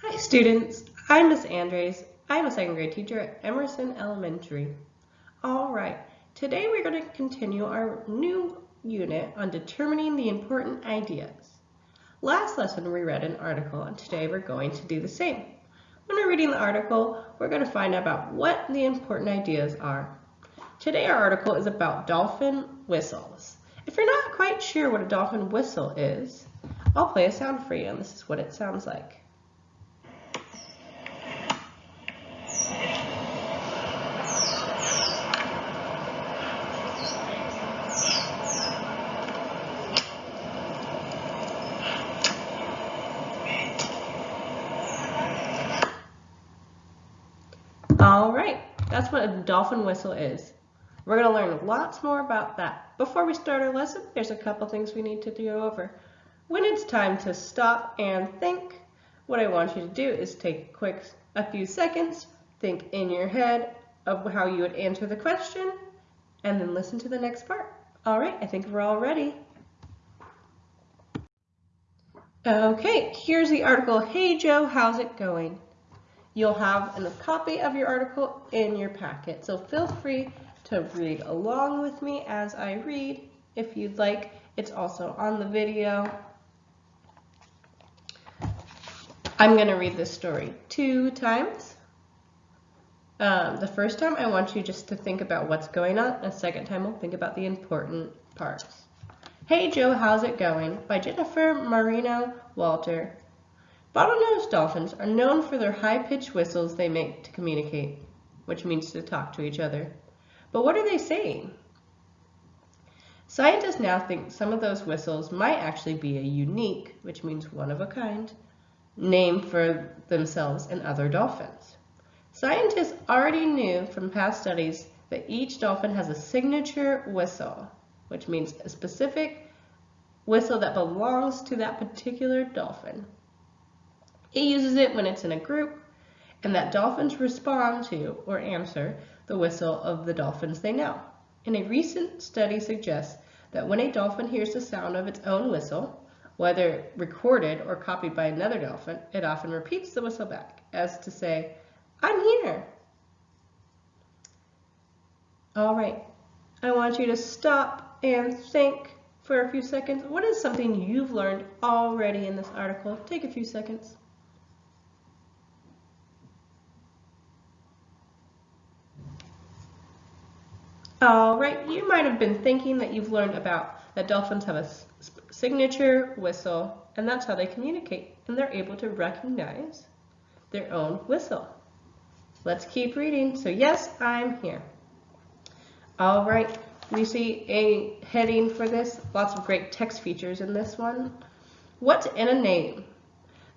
Hi students, I'm Miss Andres. I'm a second grade teacher at Emerson Elementary. All right, today we're going to continue our new unit on determining the important ideas. Last lesson we read an article and today we're going to do the same. When we're reading the article, we're going to find out about what the important ideas are. Today our article is about dolphin whistles. If you're not quite sure what a dolphin whistle is, I'll play a sound for you and this is what it sounds like. All right, that's what a dolphin whistle is. We're going to learn lots more about that. Before we start our lesson, there's a couple things we need to go over. When it's time to stop and think, what I want you to do is take a quick a few seconds, think in your head of how you would answer the question, and then listen to the next part. All right, I think we're all ready. Okay, here's the article, Hey Joe, how's it going? You'll have a copy of your article in your packet, so feel free to read along with me as I read if you'd like. It's also on the video. I'm going to read this story two times. Um, the first time I want you just to think about what's going on. The second time we'll think about the important parts. Hey Joe, how's it going? By Jennifer Marino Walter. Bottlenose dolphins are known for their high-pitched whistles they make to communicate, which means to talk to each other. But what are they saying? Scientists now think some of those whistles might actually be a unique, which means one of a kind, name for themselves and other dolphins. Scientists already knew from past studies that each dolphin has a signature whistle, which means a specific whistle that belongs to that particular dolphin. It uses it when it's in a group and that dolphins respond to or answer the whistle of the dolphins they know. And a recent study suggests that when a dolphin hears the sound of its own whistle, whether recorded or copied by another dolphin, it often repeats the whistle back as to say, I'm here. All right, I want you to stop and think for a few seconds. What is something you've learned already in this article? Take a few seconds. All right, you might have been thinking that you've learned about that dolphins have a signature whistle, and that's how they communicate, and they're able to recognize their own whistle. Let's keep reading. So yes, I'm here. All right, we see a heading for this. Lots of great text features in this one. What's in a name?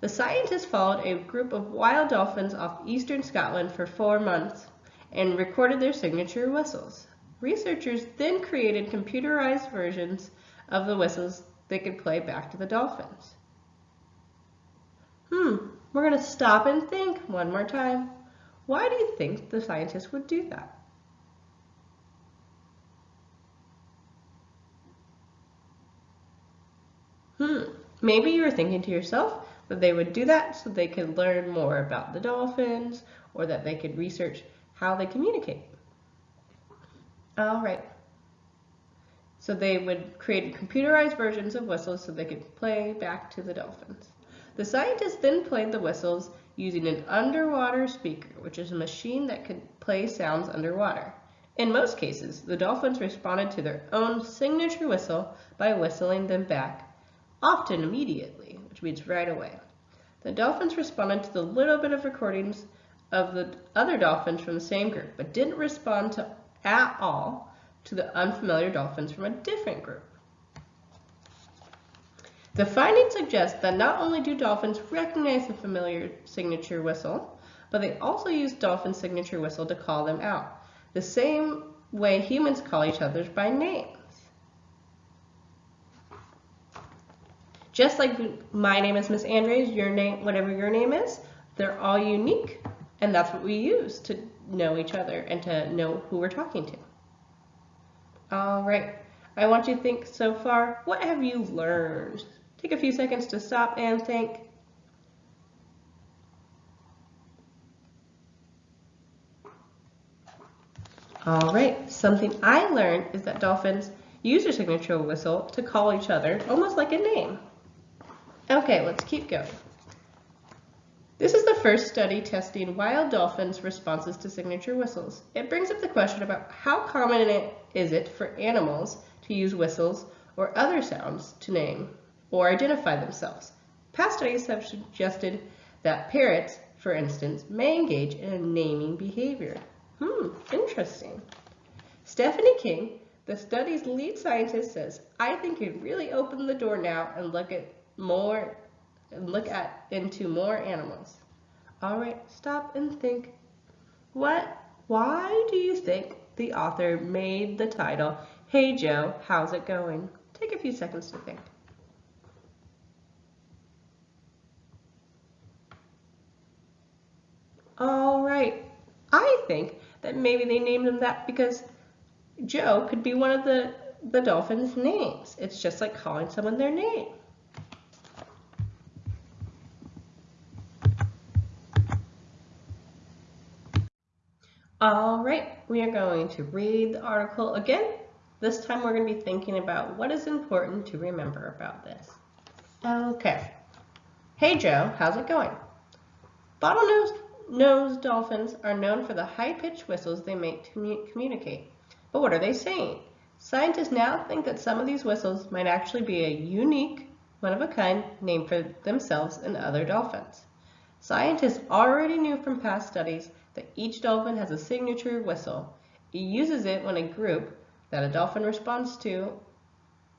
The scientists followed a group of wild dolphins off eastern Scotland for four months and recorded their signature whistles. Researchers then created computerized versions of the whistles they could play back to the dolphins. Hmm, we're going to stop and think one more time. Why do you think the scientists would do that? Hmm, maybe you were thinking to yourself that they would do that so they could learn more about the dolphins or that they could research how they communicate. All right. So they would create computerized versions of whistles so they could play back to the dolphins. The scientists then played the whistles using an underwater speaker, which is a machine that could play sounds underwater. In most cases, the dolphins responded to their own signature whistle by whistling them back, often immediately, which means right away. The dolphins responded to the little bit of recordings of the other dolphins from the same group, but didn't respond to at all to the unfamiliar dolphins from a different group. The findings suggest that not only do dolphins recognize the familiar signature whistle, but they also use dolphin signature whistle to call them out, the same way humans call each other by names. Just like my name is Miss Andres, your name, whatever your name is, they're all unique, and that's what we use to know each other and to know who we're talking to. All right, I want you to think so far, what have you learned? Take a few seconds to stop and think. All right, something I learned is that dolphins use their signature whistle to call each other almost like a name. Okay, let's keep going. This is the first study testing wild dolphins' responses to signature whistles. It brings up the question about how common is it for animals to use whistles or other sounds to name or identify themselves. Past studies have suggested that parrots, for instance, may engage in a naming behavior. Hmm, interesting. Stephanie King, the study's lead scientist, says, I think it really opened the door now and look at more and look at into more animals. All right, stop and think. What why do you think the author made the title Hey Joe, how's it going? Take a few seconds to think. All right. I think that maybe they named him that because Joe could be one of the, the dolphins' names. It's just like calling someone their name. All right, we are going to read the article again. This time we're going to be thinking about what is important to remember about this. Okay. Hey Joe, how's it going? Bottlenose nose dolphins are known for the high-pitched whistles they make to communicate. But what are they saying? Scientists now think that some of these whistles might actually be a unique, one-of-a-kind name for themselves and other dolphins. Scientists already knew from past studies that each dolphin has a signature whistle. It uses it when a group that a dolphin responds to,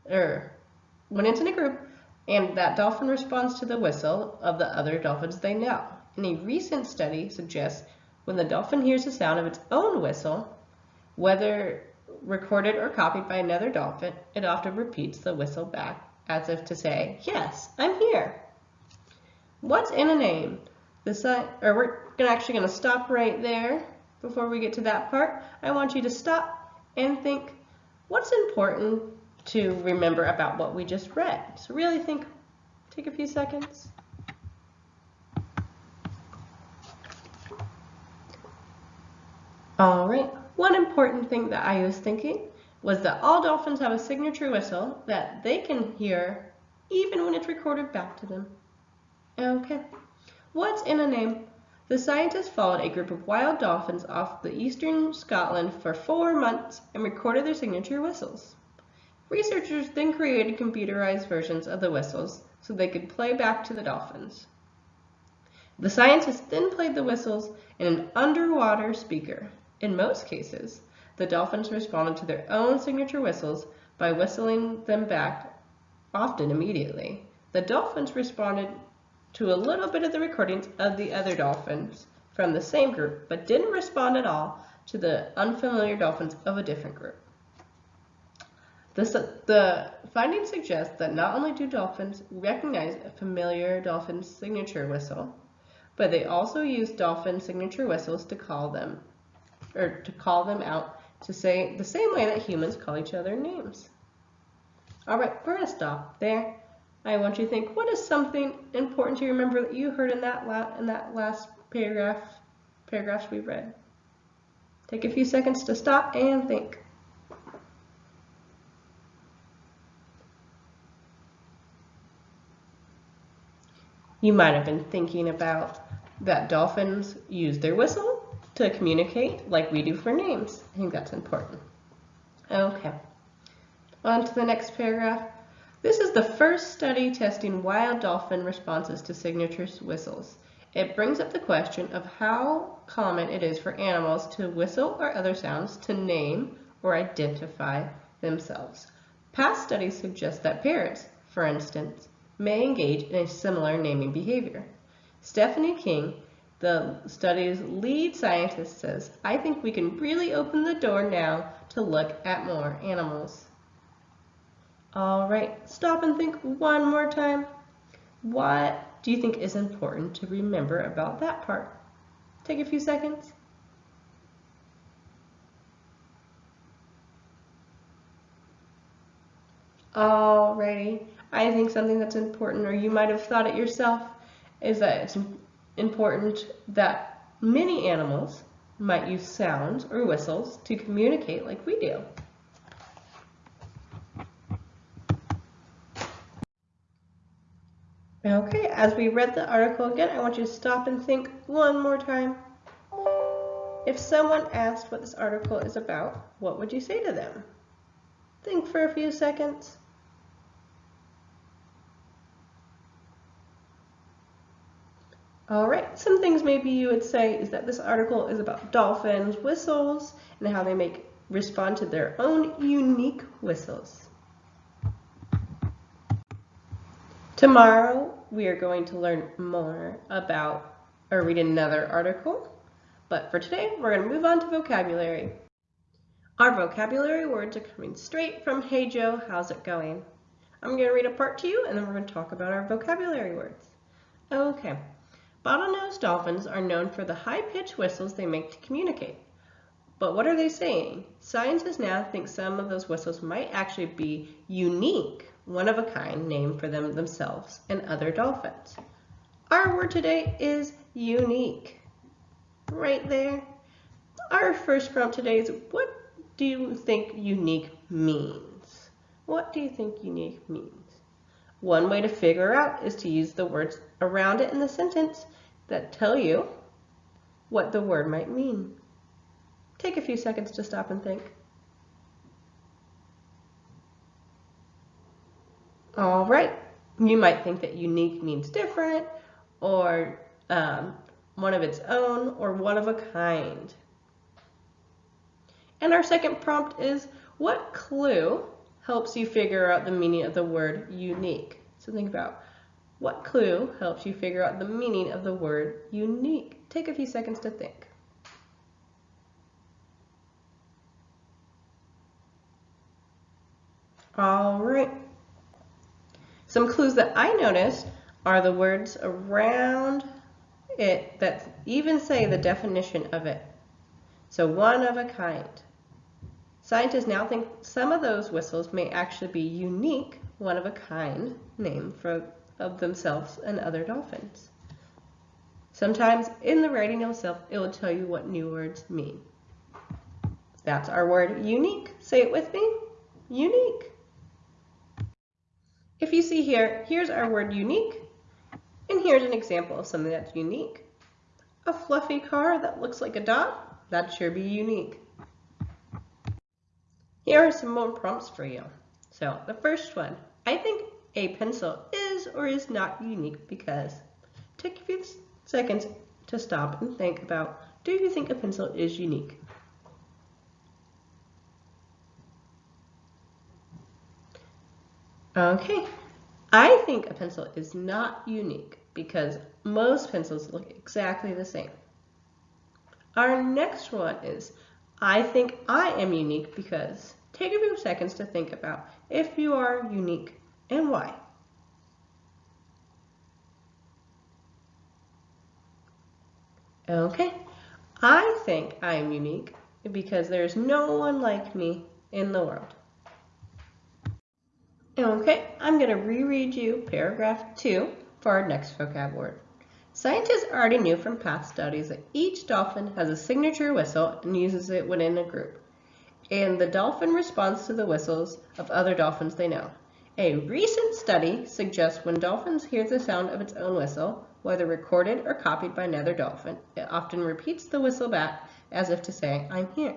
er, or when it's in a group, and that dolphin responds to the whistle of the other dolphins they know. And a recent study suggests when the dolphin hears the sound of its own whistle, whether recorded or copied by another dolphin, it often repeats the whistle back as if to say, yes, I'm here. What's in a name? Or we're actually going to stop right there before we get to that part. I want you to stop and think, what's important to remember about what we just read? So really think, take a few seconds. All right, one important thing that I was thinking was that all dolphins have a signature whistle that they can hear even when it's recorded back to them. Okay, what's in a name? The scientists followed a group of wild dolphins off the eastern Scotland for four months and recorded their signature whistles. Researchers then created computerized versions of the whistles so they could play back to the dolphins. The scientists then played the whistles in an underwater speaker. In most cases, the dolphins responded to their own signature whistles by whistling them back, often immediately. The dolphins responded to a little bit of the recordings of the other dolphins from the same group, but didn't respond at all to the unfamiliar dolphins of a different group. The, the findings suggest that not only do dolphins recognize a familiar dolphin signature whistle, but they also use dolphin signature whistles to call them, or to call them out to say the same way that humans call each other names. All right, we're gonna stop there. I want you to think, what is something important to remember that you heard in that, la in that last paragraph, paragraphs we read? Take a few seconds to stop and think. You might have been thinking about that dolphins use their whistle to communicate like we do for names. I think that's important. Okay, on to the next paragraph. This is the first study testing wild dolphin responses to signature whistles. It brings up the question of how common it is for animals to whistle or other sounds to name or identify themselves. Past studies suggest that parrots, for instance, may engage in a similar naming behavior. Stephanie King, the study's lead scientist, says, I think we can really open the door now to look at more animals. All right, stop and think one more time. What do you think is important to remember about that part? Take a few seconds. Alrighty, I think something that's important, or you might have thought it yourself, is that it's important that many animals might use sounds or whistles to communicate like we do. Okay, as we read the article again, I want you to stop and think one more time. If someone asked what this article is about, what would you say to them? Think for a few seconds. All right, some things maybe you would say is that this article is about dolphins' whistles and how they make respond to their own unique whistles. Tomorrow, we are going to learn more about or read another article. But for today, we're going to move on to vocabulary. Our vocabulary words are coming straight from Hey Joe, how's it going? I'm going to read a part to you and then we're going to talk about our vocabulary words. Okay. Bottlenose dolphins are known for the high-pitched whistles they make to communicate. But what are they saying? Scientists now think some of those whistles might actually be unique one of a kind name for them themselves and other dolphins. Our word today is unique. Right there. Our first prompt today is what do you think unique means? What do you think unique means? One way to figure out is to use the words around it in the sentence that tell you what the word might mean. Take a few seconds to stop and think. All right. You might think that unique means different or um, one of its own or one of a kind. And our second prompt is what clue helps you figure out the meaning of the word unique? So think about what clue helps you figure out the meaning of the word unique? Take a few seconds to think. All right. Some clues that I noticed are the words around it that even say the definition of it. So one of a kind. Scientists now think some of those whistles may actually be unique, one of a kind name for of themselves and other dolphins. Sometimes in the writing itself, it will tell you what new words mean. That's our word unique. Say it with me. Unique. If you see here, here's our word unique, and here's an example of something that's unique. A fluffy car that looks like a dog, that'd sure be unique. Here are some more prompts for you. So the first one, I think a pencil is or is not unique because. Take a few seconds to stop and think about, do you think a pencil is unique? Okay, I think a pencil is not unique because most pencils look exactly the same. Our next one is, I think I am unique because take a few seconds to think about if you are unique and why. Okay, I think I am unique because there's no one like me in the world. Okay, I'm going to reread you paragraph 2 for our next vocab word. Scientists already knew from past studies that each dolphin has a signature whistle and uses it within a group. And the dolphin responds to the whistles of other dolphins they know. A recent study suggests when dolphins hear the sound of its own whistle, whether recorded or copied by another dolphin, it often repeats the whistle back as if to say, I'm here.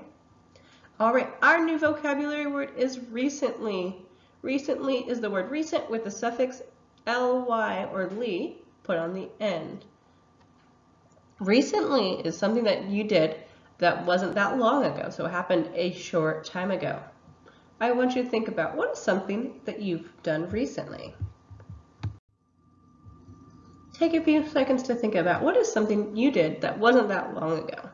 All right, our new vocabulary word is recently. Recently is the word recent with the suffix ly or ly put on the end. Recently is something that you did that wasn't that long ago, so it happened a short time ago. I want you to think about what is something that you've done recently. Take a few seconds to think about what is something you did that wasn't that long ago.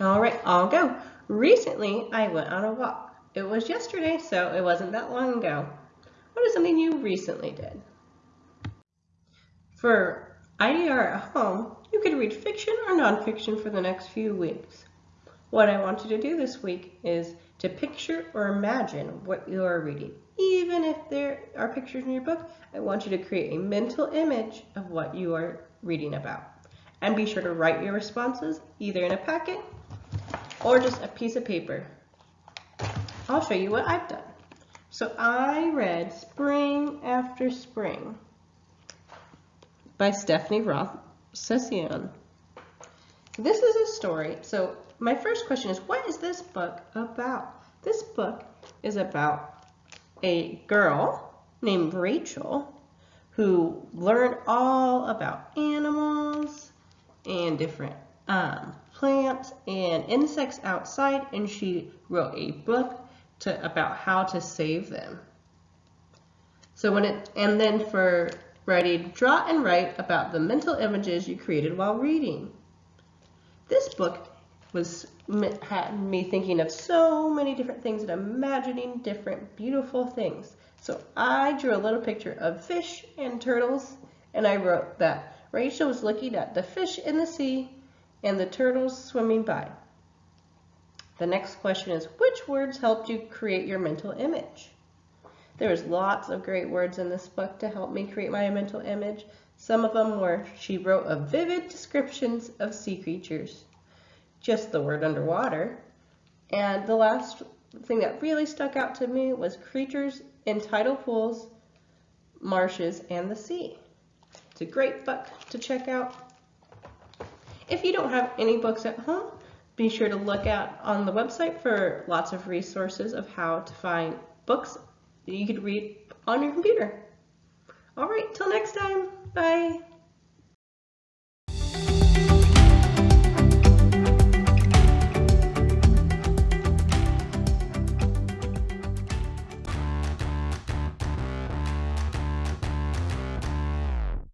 All right, I'll go. Recently, I went on a walk. It was yesterday, so it wasn't that long ago. What is something you recently did? For IDR at home, you could read fiction or nonfiction for the next few weeks. What I want you to do this week is to picture or imagine what you are reading. Even if there are pictures in your book, I want you to create a mental image of what you are reading about. And be sure to write your responses either in a packet or just a piece of paper. I'll show you what I've done. So I read Spring After Spring by Stephanie Roth Sisson. This is a story. So my first question is, what is this book about? This book is about a girl named Rachel who learned all about animals and different um, plants and insects outside and she wrote a book to, about how to save them. So when it, and then for writing, draw and write about the mental images you created while reading. This book was had me thinking of so many different things and imagining different beautiful things. So I drew a little picture of fish and turtles and I wrote that Rachel was looking at the fish in the sea and the turtles swimming by. The next question is, which words helped you create your mental image? There's lots of great words in this book to help me create my mental image. Some of them were, she wrote a vivid descriptions of sea creatures, just the word underwater. And the last thing that really stuck out to me was creatures in tidal pools, marshes, and the sea. It's a great book to check out. If you don't have any books at home, be sure to look out on the website for lots of resources of how to find books that you could read on your computer. All right, till next time. Bye.